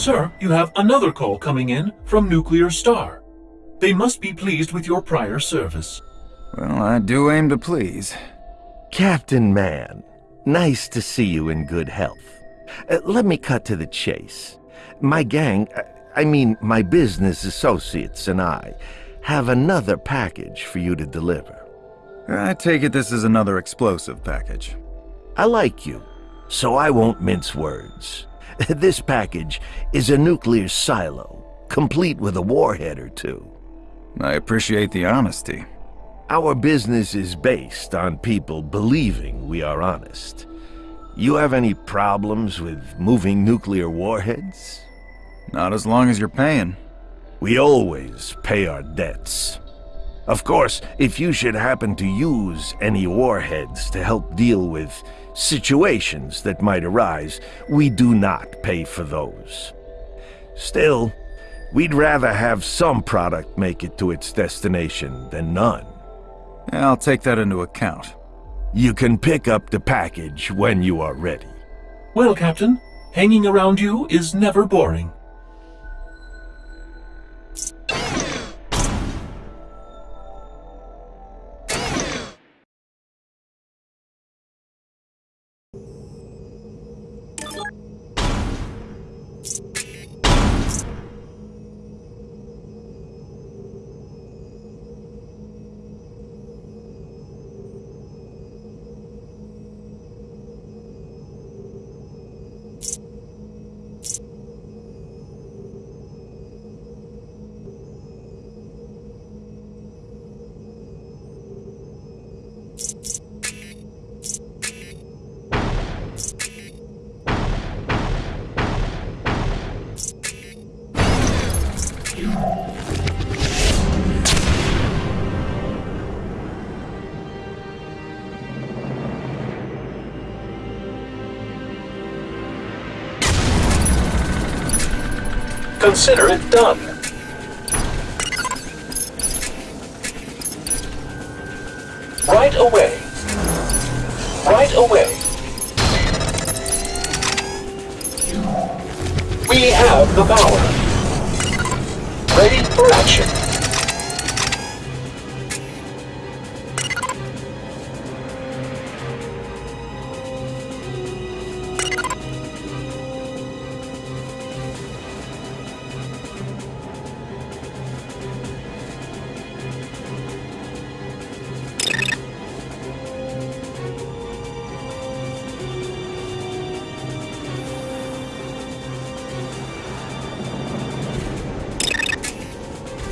Sir, you have another call coming in from Nuclear Star. They must be pleased with your prior service. Well, I do aim to please. Captain Mann, nice to see you in good health. Uh, let me cut to the chase. My gang, uh, I mean my business associates and I, have another package for you to deliver. I take it this is another explosive package. I like you, so I won't mince words. This package is a nuclear silo, complete with a warhead or two. I appreciate the honesty. Our business is based on people believing we are honest. You have any problems with moving nuclear warheads? Not as long as you're paying. We always pay our debts. Of course, if you should happen to use any warheads to help deal with situations that might arise, we do not pay for those. Still, we'd rather have some product make it to its destination than none. I'll take that into account. You can pick up the package when you are ready. Well, Captain, hanging around you is never boring. Consider it done. Right away. Right away. We have the power. Ready for action.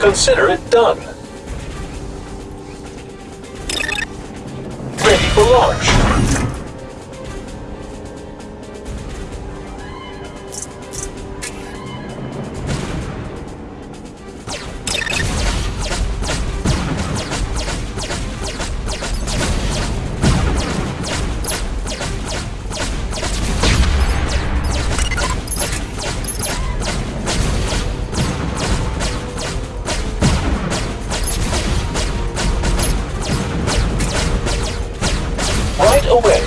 Consider it done. Ready for launch. Away.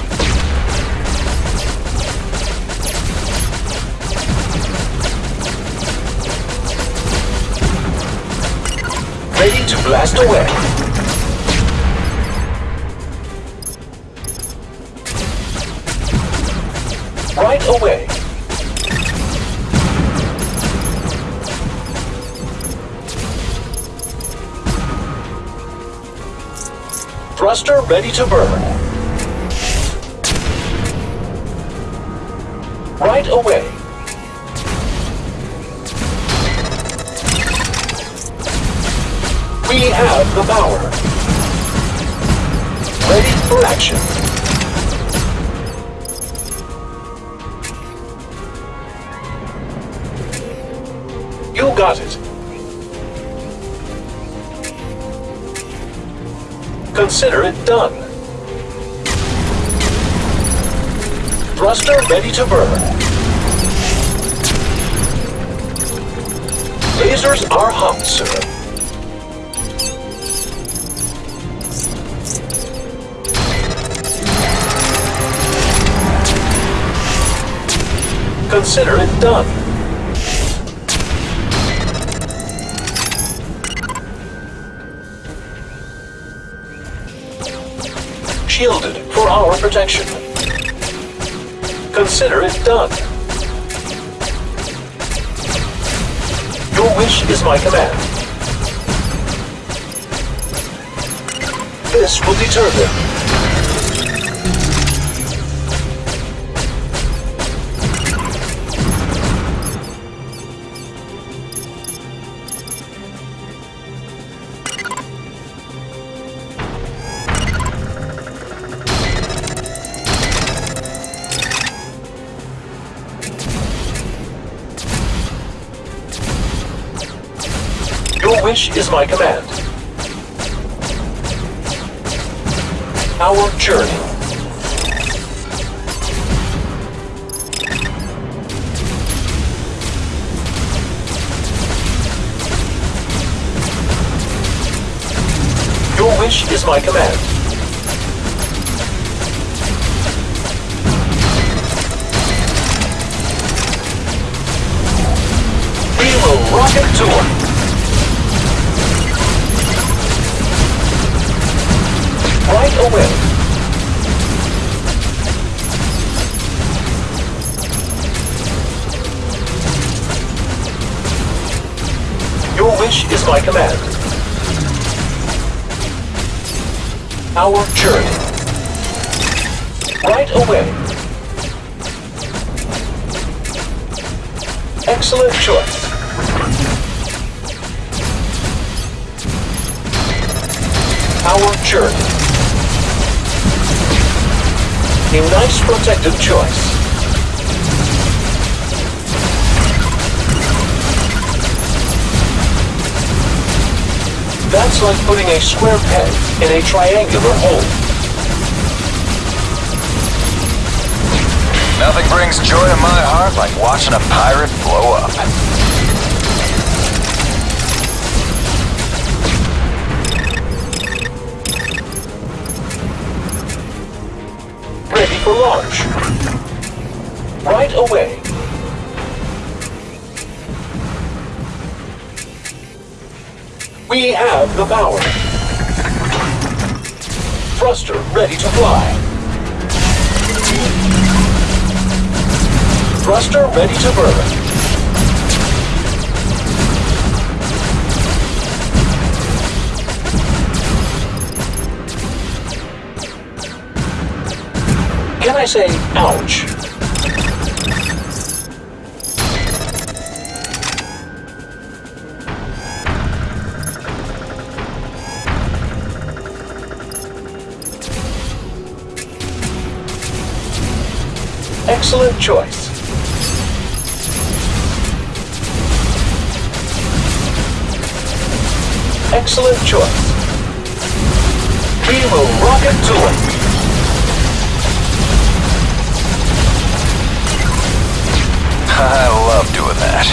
Ready to blast away. Right away. Thruster ready to burn. Right away. We have the power. Ready for action. You got it. Consider it done. Thruster ready to burn. Lasers are hot, sir. Consider it done. Shielded for our protection. Consider it done. Your wish is my command. This will deter them. Your wish is my command. Our journey. Your wish is my command. We will rocket tour. Right away. Your wish is my command. Our journey. Right away. Excellent choice. Our journey. A nice protective choice. That's like putting a square peg in a triangular hole. Nothing brings joy to my heart like watching a pirate blow up. For launch. Right away. We have the power. Thruster ready to fly. Thruster ready to burn. I say ouch? Excellent choice. Excellent choice. We will rocket to it. I love doing that.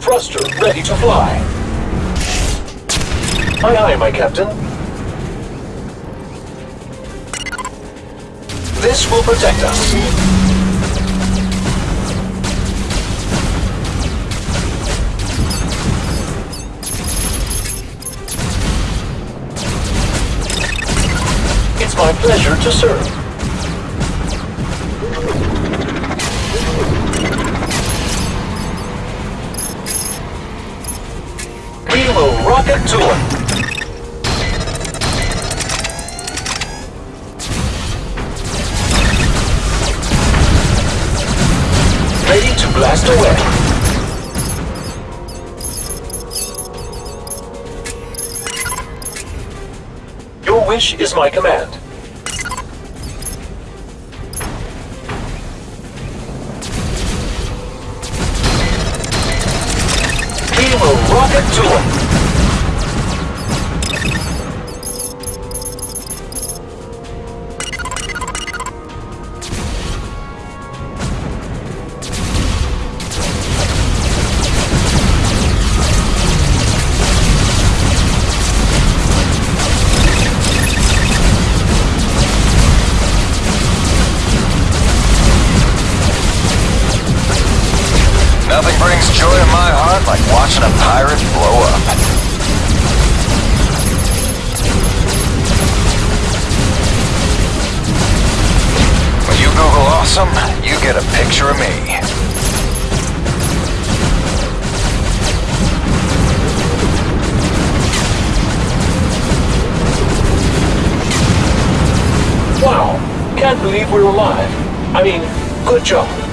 Thruster ready to fly. Aye aye, my captain. This will protect us. My pleasure to serve. We will rocket to. Ready to blast away. Your wish is my command. Rocket watching a pirate blow up. When you Google awesome, you get a picture of me. Wow, can't believe we're alive. I mean, good job.